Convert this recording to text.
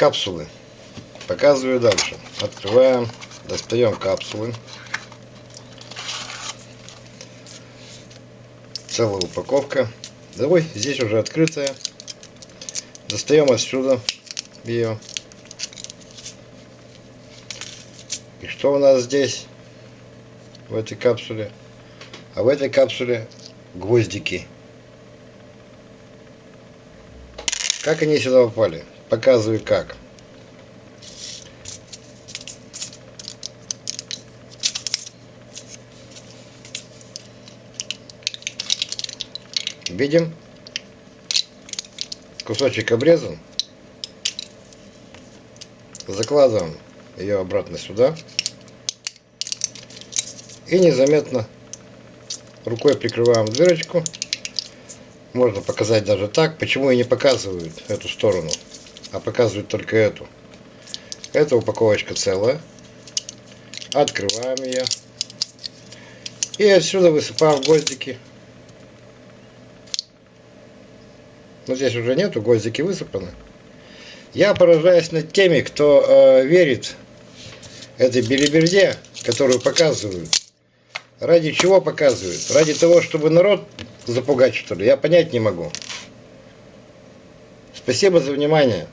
капсулы. Показываю дальше. Открываем, достаем капсулы. Целая упаковка. Давай, здесь уже открытая. Достаем отсюда ее. И что у нас здесь? В этой капсуле? А в этой капсуле гвоздики. Как они сюда попали? Показываю как. Видим? Кусочек обрезан. Закладываем ее обратно сюда. И незаметно рукой прикрываем дырочку. Можно показать даже так. Почему и не показывают эту сторону, а показывают только эту. Эта упаковочка целая. Открываем ее. И отсюда высыпаем гвоздики. Но здесь уже нету, гвоздики высыпаны. Я поражаюсь над теми, кто э, верит этой белиберде, которую показывают. Ради чего показывают? Ради того, чтобы народ запугать, что ли? Я понять не могу. Спасибо за внимание.